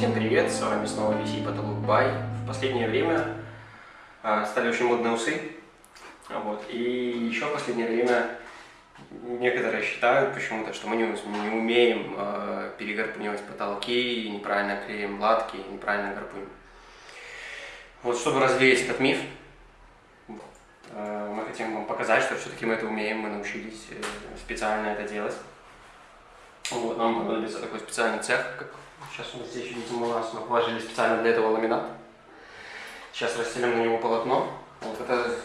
Всем привет, с вами снова VC Потолок Бай. В последнее время а, стали очень модные усы. Вот. И еще в последнее время некоторые считают почему-то, что мы не, не умеем э, перегарпунивать потолки, неправильно клеим латки, неправильно гарпуним. Вот чтобы развеять этот миф, э, мы хотим вам показать, что все-таки мы это умеем, мы научились э, специально это делать. Вот, нам понадобится такой специальный цех, как сейчас вот здесь видим у нас, мы положили специально для этого ламинат. Сейчас расстелим на него полотно. Вот это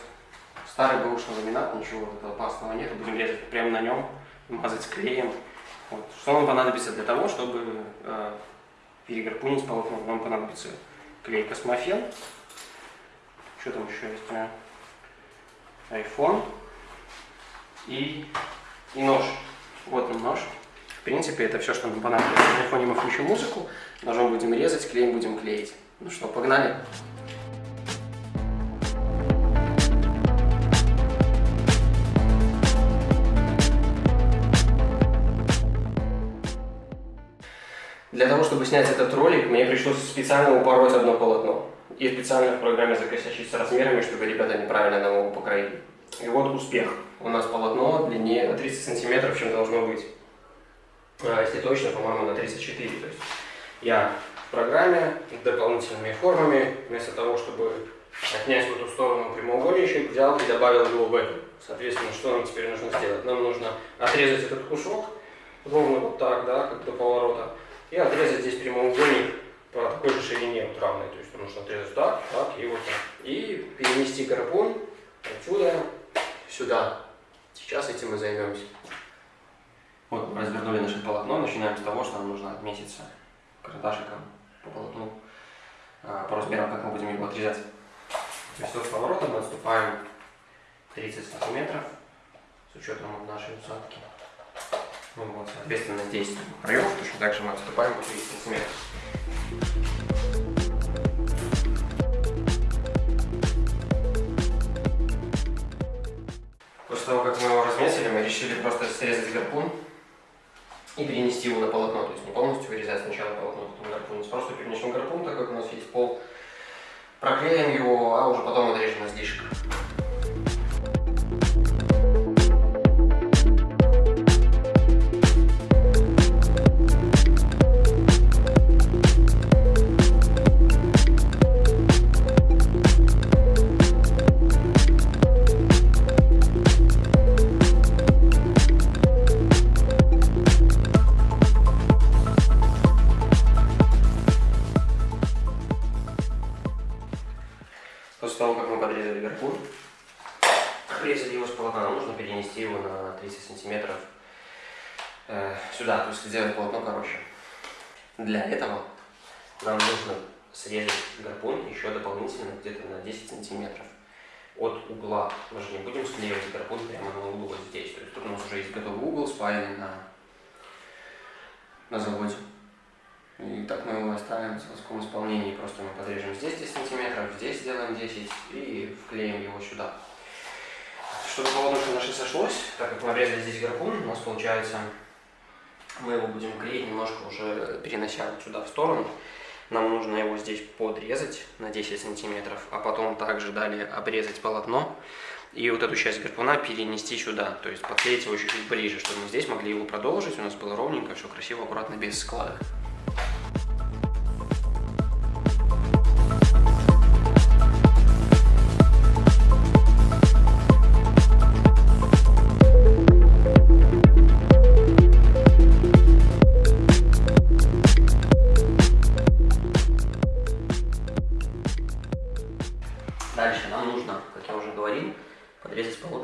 старый бэушный ламинат, ничего вот опасного нет, будем резать прямо на нем, мазать клеем. Вот. Что нам понадобится для того, чтобы э, перегарпунить полотно? Нам понадобится клей Космофен. Что там еще есть? iPhone и, и нож. Вот он нож. Принципе, это все, что нам понадобится. На айфоне мы включим музыку, ножом будем резать, клеем будем клеить. Ну что, погнали? Для того, чтобы снять этот ролик, мне пришлось специально упороть одно полотно. И специально в программе закосячить с размерами, чтобы ребята неправильно нам его покроили. И вот успех. У нас полотно длиннее на 30 сантиметров, чем должно быть. Если точно, по-моему, на 34. То есть я в программе дополнительными формами, вместо того, чтобы отнять в эту сторону прямоугольничек, взял и добавил его в эту. Соответственно, что нам теперь нужно сделать? Нам нужно отрезать этот кусок, ровно вот так, да, как до поворота, и отрезать здесь прямоугольник по такой же ширине, вот равной. То есть нужно отрезать так, так и вот так. И перенести гарпун отсюда сюда. Сейчас этим мы займемся. Развернули наше полотно. Начинаем с того, что нам нужно отметиться карандашиком по полотну, а, по размерам, как мы будем его отрезать. То есть от поворота мы отступаем 30 сантиметров с учетом нашей усадки. Ну вот, соответственно, здесь краев точно так же мы отступаем по 30 сантиметров. После того, как мы его разметили, мы решили просто срезать гарпун и перенести его на полотно. То есть не полностью вырезать сначала полотно, потом гарпун. Просто перенесем гарпун, так как у нас есть пол, проклеим его, Для этого нам нужно срезать гарпун еще дополнительно где-то на 10 сантиметров от угла. Мы же не будем склеивать гарпун прямо на углу вот здесь. То есть тут у нас уже есть готовый угол, спаянный на, на заводе. И так мы его оставим в заводском исполнении. Просто мы подрежем здесь 10 сантиметров, здесь сделаем 10 и вклеим его сюда. Чтобы полотнышко наше сошлось, так как мы обрезали здесь гарпун, у нас получается, мы его будем клеить немножко уже перенося вот сюда в сторону. Нам нужно его здесь подрезать на 10 сантиметров, а потом также далее обрезать полотно и вот эту часть гарпуна перенести сюда, то есть подклеить его чуть-чуть ближе, чтобы мы здесь могли его продолжить, у нас было ровненько, все красиво, аккуратно, без складок.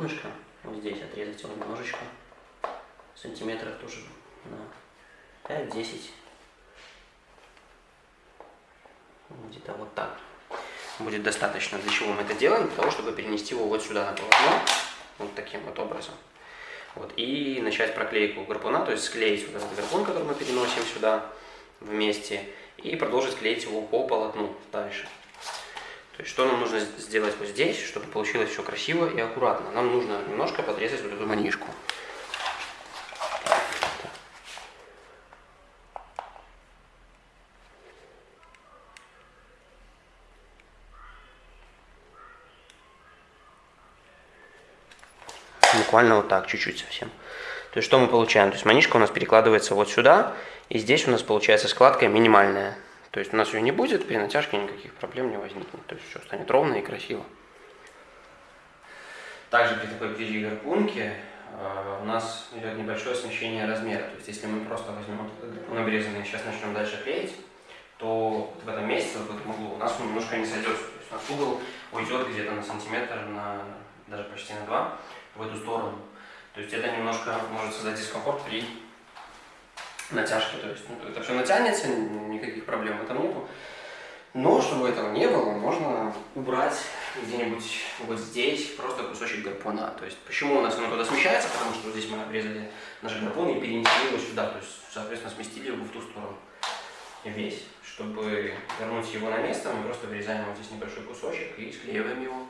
Полотнышко. Вот здесь отрезать его немножечко. Сантиметров тоже на 5-10. Где-то вот так. Будет достаточно. Для чего мы это делаем? Для того, чтобы перенести его вот сюда на полотно. Вот таким вот образом. Вот, и начать проклейку гарпуна, то есть склеить вот этот гарпун, который мы переносим сюда вместе, и продолжить клеить его по полотну дальше. То есть что нам нужно сделать вот здесь, чтобы получилось все красиво и аккуратно? Нам нужно немножко подрезать вот эту манишку. буквально вот так, чуть-чуть совсем. То есть что мы получаем? То есть манишка у нас перекладывается вот сюда, и здесь у нас получается складка минимальная. То есть у нас ее не будет, при натяжке никаких проблем не возникнет. То есть все станет ровно и красиво. Также при такой ближе гарпунке э, у нас идет небольшое смещение размера. То есть если мы просто возьмем гарпун обрезанный и сейчас начнем дальше клеить, то вот в этом месте, вот в этом углу, у нас он немножко не сойдется. То есть у нас угол уйдет где-то на сантиметр, на, даже почти на два в эту сторону. То есть это немножко может создать дискомфорт при натяжке. То есть ну, это все натянется, никаких проблем в этом нету. Но чтобы этого не было, можно убрать где-нибудь вот здесь просто кусочек гарпуна. То есть почему у нас оно туда смещается? Потому что здесь мы обрезали наш гарпун и перенесли его сюда. То есть, соответственно, сместили его в ту сторону весь. Чтобы вернуть его на место, мы просто вырезаем вот здесь небольшой кусочек и склеиваем его.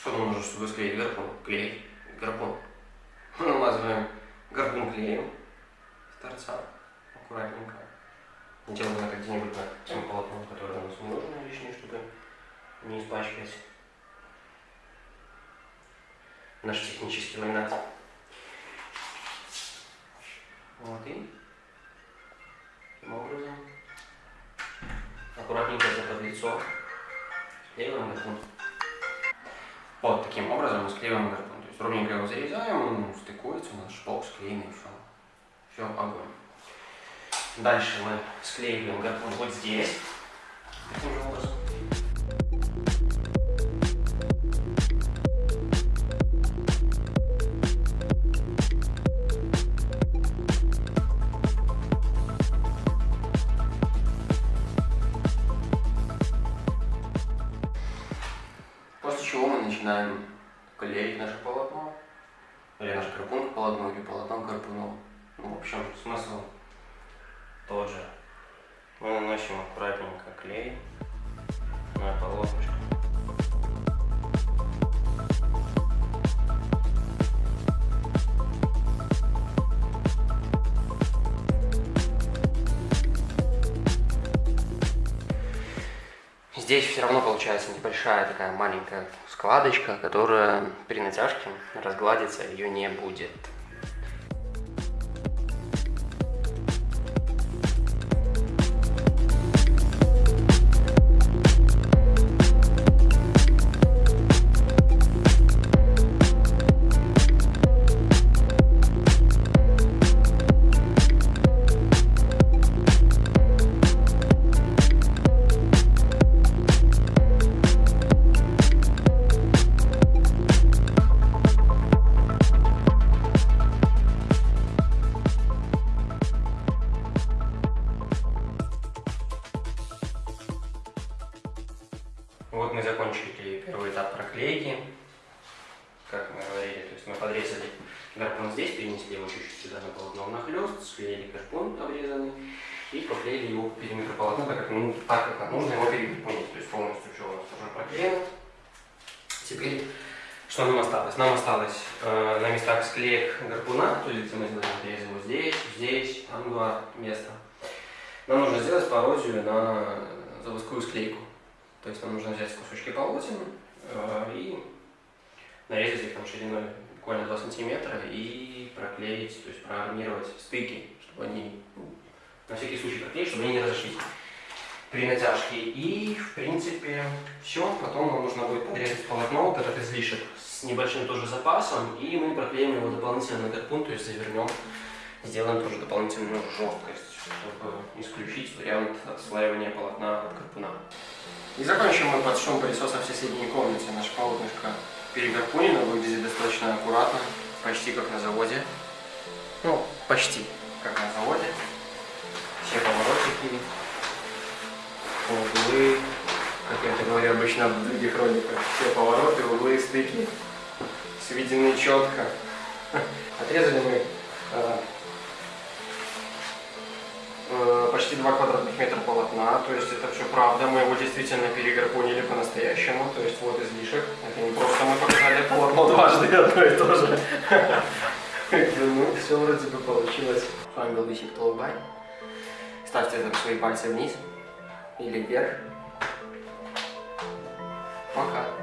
Что нам нужно, чтобы склеить гарпун? Клей. Гарпун. Мы намазываем гарпун клеем с торца. Аккуратненько. Делаем это где-нибудь на тем полотном, которое у нас не нужно лишнее, чтобы не испачкать наш технический ламинат. Вот и таким образом аккуратненько за под лицо склеиваем гарпун. Вот таким образом мы склеиваем гарпун. То есть ровненько его зарезаем, он стыкуется, у нас шпок склеенный, все. Все, огонь. Дальше мы склеиваем гарпун вот здесь. Таким же образом. Начинаем клеить наше полотно, или наш карпун к полотну, или полотно к карпуну. Ну, в общем, смысл тот же. Мы наносим аккуратненько клей на полотнышко. Здесь все равно получается небольшая такая маленькая складочка, которая при натяжке разгладиться ее не будет. Вот мы закончили первый этап проклейки. Как мы говорили, то есть мы подрезали гарпун здесь, перенесли его чуть-чуть сюда на полотно внахлёст, склеили гарпун обрезанный и проклеили его по периметру полотна, так как, ну, так как нам нужно его перегарпунить. То есть полностью все у нас уже проклеено. Теперь, что нам осталось? Нам осталось э, на местах склеек гарпуна, то есть мы сделали надрезы вот здесь, здесь, там два места. Нам нужно сделать пародию на заводскую склейку. То есть нам нужно взять кусочки полотен э, и нарезать их там шириной буквально 2 сантиметра и проклеить, то есть проармировать стыки, чтобы они, ну, на всякий случай проклеить, чтобы они не разошлись при натяжке. И, в принципе, все. Потом нам нужно будет подрезать полотно, вот этот излишек, с небольшим тоже запасом, и мы проклеим его дополнительно на гарпун, то есть завернем, сделаем тоже дополнительную жесткость, чтобы исключить вариант отслаивания полотна от гарпуна. И закончим мы под шум пылесоса в соседней комнате. Наше полотнышко перегарпунено, выглядит достаточно аккуратно, почти как на заводе. Ну, почти как на заводе. Все поворотики, углы, как я это говорю обычно в других роликах, все повороты, углы, стыки сведены четко. Отрезали мы почти почти 2 квадратных метра полотна, то есть это все правда, мы его действительно переграпонили по-настоящему, то есть вот излишек, это не просто мы показали полотно дважды одно и то же. Ну, все вроде бы получилось. С вами был Бисик Толбай. Ставьте там свои пальцы вниз или вверх. Пока.